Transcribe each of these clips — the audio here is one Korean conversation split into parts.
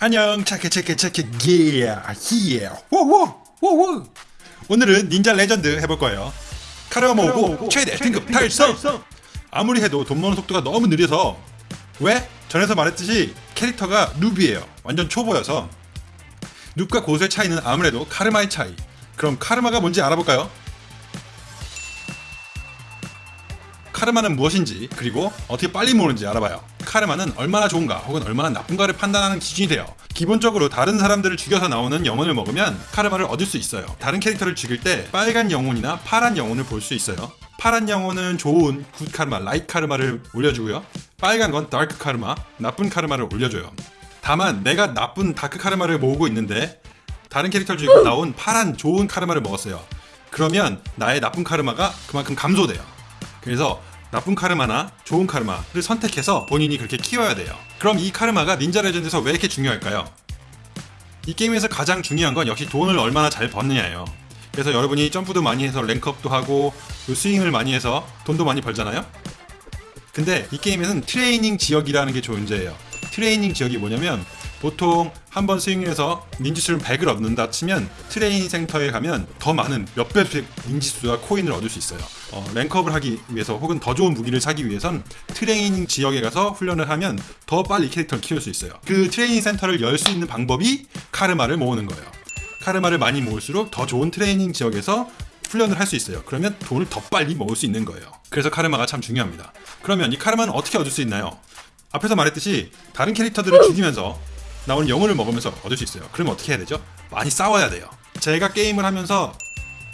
안녕 체크 체크 체크 기야 히야. 호호 호호 오늘은 닌자 레전드 해볼 거예요. 카르마 모으고 최대 등급 달성. 아무리 해도 돈 버는 속도가 너무 느려서 왜? 전에서 말했듯이 캐릭터가 noob이에요. 완전 초보여서. noob과 고수의 차이는 아무래도 카르마의 차이. 그럼 카르마가 뭔지 알아볼까요? 카르마는 무엇인지 그리고 어떻게 빨리 모으는지 알아봐요 카르마는 얼마나 좋은가 혹은 얼마나 나쁜가를 판단하는 기준이 돼요. 기본적으로 다른 사람들을 죽여서 나오는 영혼을 먹으면 카르마를 얻을 수 있어요. 다른 캐릭터를 죽일 때 빨간 영혼이나 파란 영혼을 볼 수 있어요. 파란 영혼은 좋은 good 카르마, light 카르마를 올려주고요. 빨간 건 dark 카르마, 나쁜 카르마를 올려줘요. 다만 내가 나쁜 dark 카르마를 모으고 있는데 다른 캐릭터를 죽이고 나온 파란 좋은 카르마를 먹었어요. 그러면 나의 나쁜 카르마가 그만큼 감소돼요. 그래서 나쁜 카르마나 좋은 카르마를 선택해서 본인이 그렇게 키워야 돼요. 그럼 이 카르마가 닌자 레전드에서 왜 이렇게 중요할까요? 이 게임에서 가장 중요한 건 역시 돈을 얼마나 잘 버느냐예요. 그래서 여러분이 점프도 많이 해서 rank up도 하고 스윙을 많이 해서 돈도 많이 벌잖아요? 근데 이 게임에는 트레이닝 지역이라는 게 존재해요. 트레이닝 지역이 뭐냐면 보통 한 번 스윙해서 ninjutsu를 100을 얻는다 치면 트레이닝 센터에 가면 더 많은 몇 배씩 닌지수와 코인을 얻을 수 있어요. 어, rank up을 하기 위해서 혹은 더 좋은 무기를 사기 위해선 트레이닝 지역에 가서 훈련을 하면 더 빨리 캐릭터를 키울 수 있어요. 그 트레이닝 센터를 열 수 있는 방법이 카르마를 모으는 거예요. 카르마를 많이 모을수록 더 좋은 트레이닝 지역에서 훈련을 할 수 있어요. 그러면 돈을 더 빨리 모을 수 있는 거예요. 그래서 카르마가 참 중요합니다. 그러면 이 카르마는 어떻게 얻을 수 있나요? 앞에서 말했듯이 다른 캐릭터들을 죽이면서 나오는 영혼을 먹으면서 얻을 수 있어요. 그러면 어떻게 해야 되죠? 많이 싸워야 돼요. 제가 게임을 하면서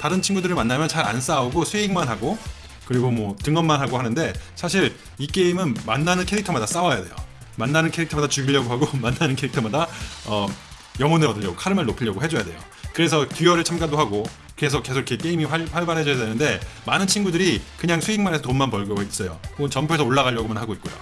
다른 친구들을 만나면 잘 안 싸우고 스윙만 하고 그리고 뭐 등업만 하고 하는데 사실 이 게임은 만나는 캐릭터마다 싸워야 돼요. 만나는 캐릭터마다 죽이려고 하고 만나는 캐릭터마다 어, 영혼을 얻으려고 카르마를 높이려고 해줘야 돼요. 그래서 duel에 참가도 하고 계속 계속 이렇게 게임이 활, 활발해져야 되는데 많은 친구들이 그냥 스윙만 해서 돈만 벌고 있어요. 혹은 점프해서 올라가려고만 하고 있고요.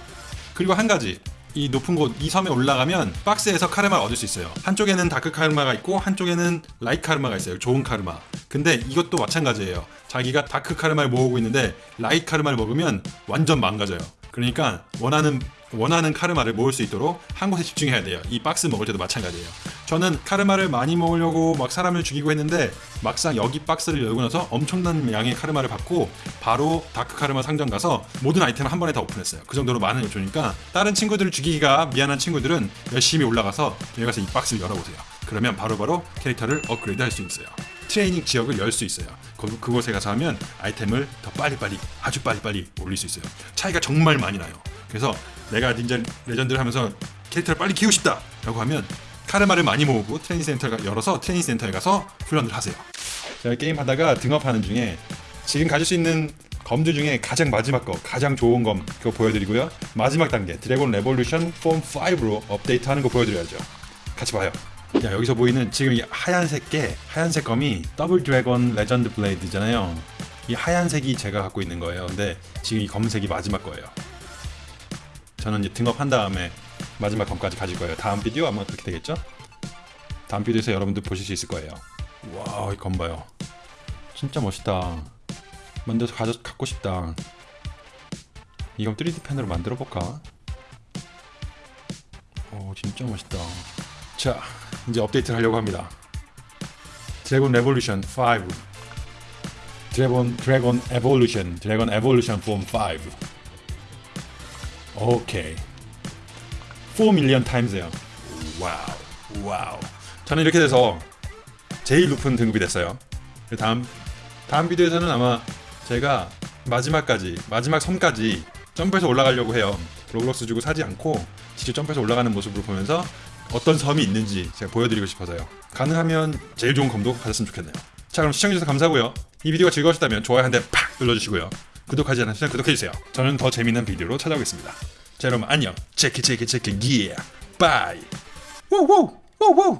그리고 한 가지 이 높은 곳 이 섬에 올라가면 박스에서 카르마를 얻을 수 있어요. 한쪽에는 dark 카르마가 있고 한쪽에는 light 카르마가 있어요. 좋은 카르마. 근데 이것도 마찬가지예요. 자기가 dark 카르마를 모으고 있는데 light 카르마를 먹으면 완전 망가져요. 그러니까 원하는 원하는 카르마를 모을 수 있도록 한 곳에 집중해야 돼요. 이 박스 먹을 때도 마찬가지예요. 저는 카르마를 많이 모으려고 막 사람을 죽이고 했는데 막상 여기 박스를 열고 나서 엄청난 양의 카르마를 받고 바로 dark 카르마 상점 가서 모든 아이템을 한 번에 다 오픈했어요. 그 정도로 많은 요소니까 다른 친구들을 죽이기가 미안한 친구들은 열심히 올라가서 여기 가서 이 박스를 열어보세요. 그러면 바로바로 바로 캐릭터를 업그레이드 할 수 있어요. 트레이닝 지역을 열 수 있어요. 그, 그곳에 가서 하면 아이템을 더 빨리빨리 아주 빨리빨리 올릴 수 있어요. 차이가 정말 많이 나요. 그래서 내가 닌자 레전드를 하면서 캐릭터를 빨리 키우고 싶다 라고 하면 카르마를 많이 모으고 트레이닝 센터가 열어서 트레이닝 센터에 가서 훈련을 하세요. 제가 게임 하다가 등업하는 중에 지금 가질 수 있는 검들 중에 가장 마지막 거 가장 좋은 검 그거 보여드리고요. 마지막 단계 dragon evolution form 5로 업데이트하는 거 보여드려야죠. 같이 봐요. 자 여기서 보이는 지금 이 하얀색 게 하얀색 검이 double dragon legend blade잖아요. 이 하얀색이 제가 갖고 있는 거예요. 근데 지금 이 검은색이 마지막 거예요. 저는 이제 등업한 다음에 마지막 검까지 가질 거예요. 다음 비디오 아마 그렇게 되겠죠? 다음 비디오에서 여러분들 보실 수 있을 거예요. 와, 이검 봐요. 진짜 멋있다. 만들어서 가져, 갖고 싶다. 이건 3D 펜으로 만들어 볼까? 오, 진짜 멋있다. 자, 이제 업데이트를 하려고 합니다. Dragon Revolution 5 Dragon Dragon Evolution Dragon Evolution Form 5 오케이 4 million times요. 와우 와우. 저는 이렇게 돼서 제일 높은 등급이 됐어요. 다음 다음 비디오에서는 아마 제가 마지막까지 마지막 섬까지 점프해서 올라가려고 해요. 로벅스 주고 사지 않고 직접 점프해서 올라가는 모습을 보면서 어떤 섬이 있는지 제가 보여드리고 싶어서요. 가능하면 제일 좋은 검도 가졌으면 좋겠네요. 자 그럼 시청해주셔서 감사하고요. 이 비디오가 즐거우셨다면 좋아요 한 대 팍 눌러주시고요. 구독하지 않으시면 구독해주세요. 저는 더 재밌는 비디오로 찾아오겠습니다. 자 여러분 안녕. 체크 체크 체크 기에 bye. 우우 우우